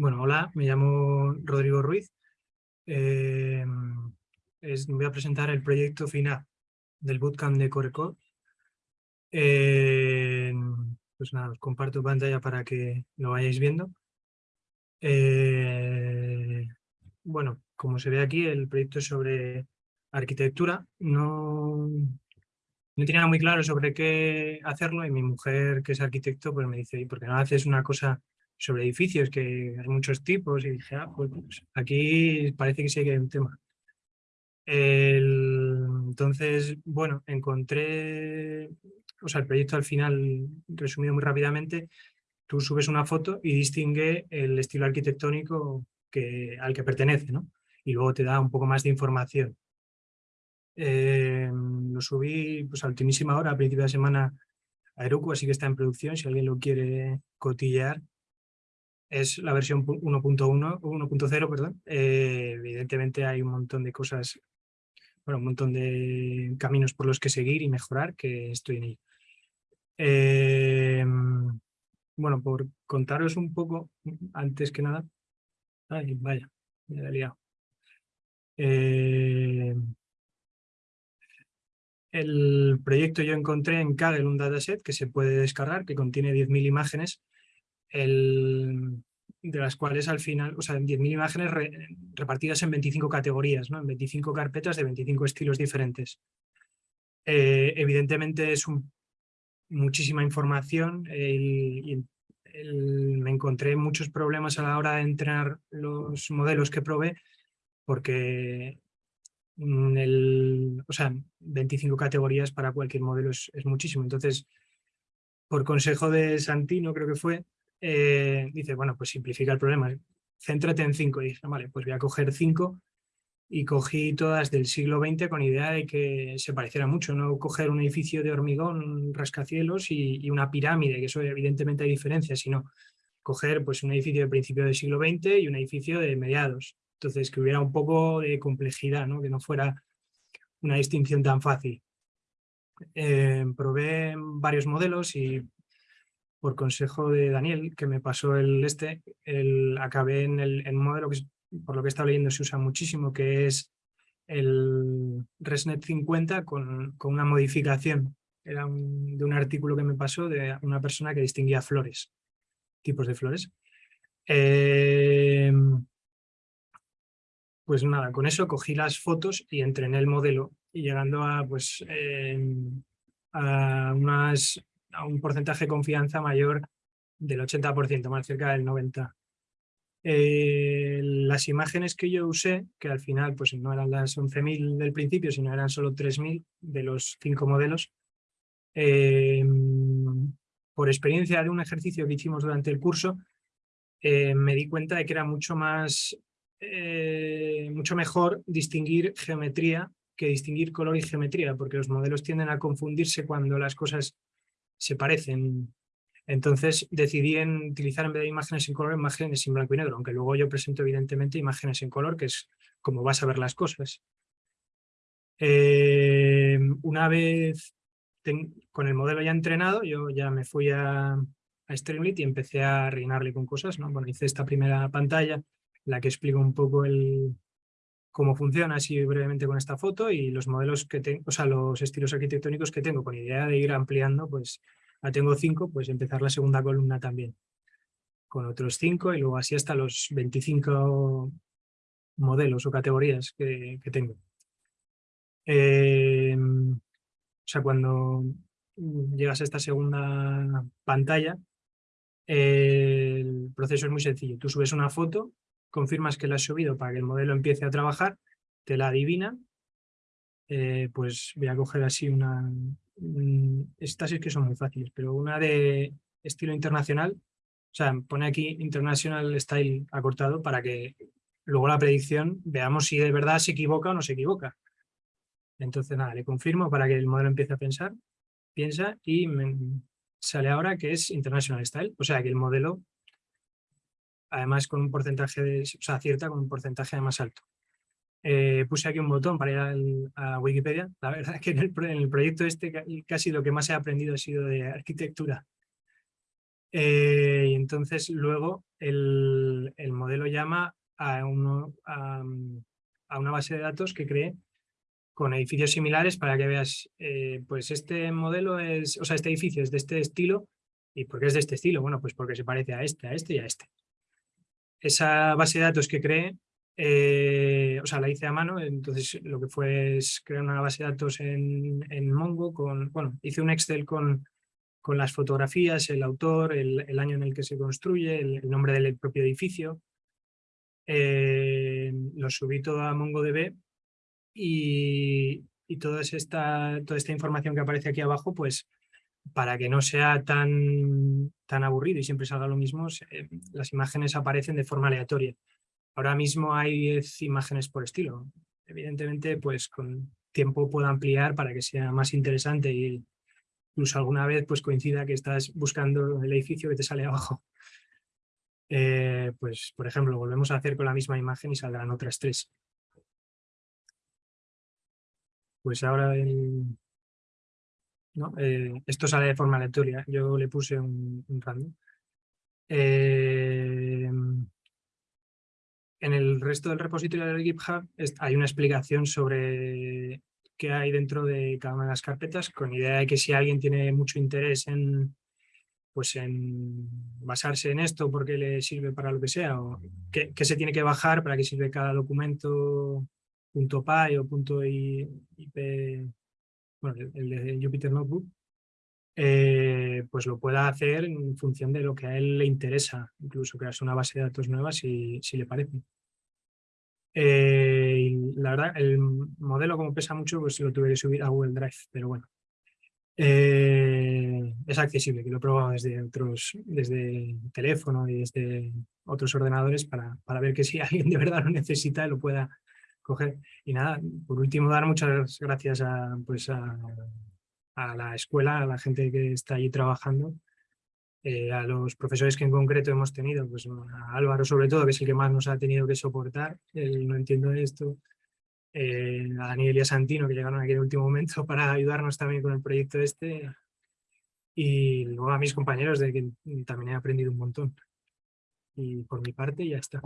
Bueno, hola, me llamo Rodrigo Ruiz. Eh, voy a presentar el proyecto final del Bootcamp de Corecode. Eh, pues nada, os comparto pantalla para que lo vayáis viendo. Eh, bueno, como se ve aquí, el proyecto es sobre arquitectura. No, no tenía muy claro sobre qué hacerlo y mi mujer, que es arquitecto, pues me dice, ¿por qué no haces una cosa sobre edificios, que hay muchos tipos, y dije, ah, pues, pues aquí parece que sí que hay un tema. entonces, bueno, encontré, o sea, el proyecto al final, resumido muy rápidamente, tú subes una foto y distingue el estilo arquitectónico que, al que pertenece, ¿no? Y luego te da un poco más de información. Eh, lo subí pues, a ultimísima hora, a principio de semana, a Heroku, así que está en producción, si alguien lo quiere cotillar, es la versión 1.1, 1.0, perdón. Eh, evidentemente hay un montón de cosas, bueno, un montón de caminos por los que seguir y mejorar, que estoy en ello. Eh, bueno, por contaros un poco, antes que nada, ay, vaya, me he liado. Eh, el proyecto yo encontré en Kaggle un dataset que se puede descargar, que contiene 10.000 imágenes el, de las cuales al final, o sea, 10.000 imágenes repartidas en 25 categorías, ¿no? en 25 carpetas de 25 estilos diferentes. Eh, evidentemente es muchísima información y me encontré muchos problemas a la hora de entrenar los modelos que probé porque el, o sea, 25 categorías para cualquier modelo es, es muchísimo. Entonces, por consejo de Santino, creo que fue, eh, dice, bueno, pues simplifica el problema, céntrate en cinco. Y dice, vale, pues voy a coger cinco y cogí todas del siglo XX con idea de que se pareciera mucho, no coger un edificio de hormigón, rascacielos y, una pirámide, que eso evidentemente hay diferencias, sino coger pues, un edificio de principio del siglo XX y un edificio de mediados. Entonces, que hubiera un poco de complejidad, ¿no? que no fuera una distinción tan fácil. Eh, probé varios modelos y por consejo de Daniel, que me pasó el este, el, acabé en el modelo que por lo que he estado leyendo se usa muchísimo, que es el ResNet 50 con, con una modificación. Era de un artículo que me pasó de una persona que distinguía flores, tipos de flores. Eh, pues nada, con eso cogí las fotos y entrené el modelo y llegando a, pues, eh, a unas a un porcentaje de confianza mayor del 80%, más cerca del 90%. Eh, las imágenes que yo usé, que al final pues no eran las 11.000 del principio, sino eran solo 3.000 de los cinco modelos, eh, por experiencia de un ejercicio que hicimos durante el curso, eh, me di cuenta de que era mucho más, mucho mejor distinguir geometría que distinguir color y geometría, porque los modelos tienden a confundirse cuando las cosas se parecen. Entonces decidí en utilizar en vez de imágenes en color, imágenes en blanco y negro, aunque luego yo presento evidentemente imágenes en color, que es como vas a ver las cosas. Eh, una vez con el modelo ya entrenado, yo ya me fui a, a Streamlit y empecé a rellenarle con cosas. ¿no? Bueno, hice esta primera pantalla, la que explica un poco el, cómo funciona así brevemente con esta foto y los modelos que tengo, o sea, los estilos arquitectónicos que tengo, con idea de ir ampliando, pues ya tengo cinco, pues empezar la segunda columna también con otros cinco y luego así hasta los 25 modelos o categorías que, tengo. Em, o sea, cuando llegas a esta segunda pantalla, el proceso es muy sencillo. Tú subes una foto confirmas que la has subido para que el modelo empiece a trabajar, te la adivina, eh, pues voy a coger así una... estas es que son muy fáciles, pero una de estilo internacional, o sea, pone aquí International Style acortado para que luego la predicción veamos si de verdad se equivoca o no se equivoca. Entonces nada, le confirmo para que el modelo empiece a pensar, piensa y me sale ahora que es International Style, o sea que el modelo además con un porcentaje, de, o sea, acierta con un porcentaje más alto. Eh, puse aquí un botón para ir a Wikipedia. La verdad es que en el, proyecto este casi lo que más he aprendido ha sido de arquitectura. Eh, y entonces luego el, llama a, uno, a, una base de datos que cree con edificios similares para que veas, eh, pues este modelo es, o sea, este edificio es de este estilo. ¿Y por qué es de este estilo? Bueno, pues porque se parece a este, a este y a este. Esa base de datos que cree, eh, o sea, la hice a mano, entonces lo que fue es crear una base de datos en, en Mongo con, bueno, hice un Excel con, con las fotografías, el autor, el, año en el que se construye, el, nombre del propio edificio. Eh, lo subí todo a MongoDB y, y toda, esta, toda esta información que aparece aquí abajo, pues para que no sea tan, tan aburrido y siempre salga lo mismo, las imágenes aparecen de forma aleatoria. Ahora mismo hay 10 imágenes por estilo. Evidentemente, pues con tiempo puedo ampliar para que sea más interesante y incluso alguna vez pues coincida que estás buscando el edificio que te sale abajo. Eh, pues, por ejemplo, volvemos a hacer con la misma imagen y saldrán otras tres. Pues ahora Eh, esto sale de forma aleatoria. Yo le puse un, random. Eh, en el resto del repositorio del GitHub hay una explicación sobre qué hay dentro de cada una de las carpetas, con idea de que si alguien tiene mucho interés en, pues en basarse en esto porque le sirve para lo que sea, o qué, se tiene que bajar para que sirve cada documento .py o .ip, bueno, el, de Jupyter Notebook, eh, pues lo pueda hacer en función de lo que a él le interesa, incluso crearse una base de datos nueva si, si le parece. Eh, la verdad, el modelo como pesa mucho, pues lo tuve que subir a Google Drive, pero bueno. Eh, es accesible, que lo he probado desde otros, desde teléfono y desde otros ordenadores para, para ver que si alguien de verdad lo necesita lo pueda coger. Y nada, por último dar muchas gracias a, pues a, la escuela, a la gente que está allí trabajando, eh, a los profesores que en concreto hemos tenido, pues a Álvaro sobre todo, que es el que más nos ha tenido que soportar, él no entiendo esto, eh, a Daniel y a Santino que llegaron aquí en el último momento para ayudarnos también con el proyecto este y luego a mis compañeros de que también he aprendido un montón. Y por mi parte ya está.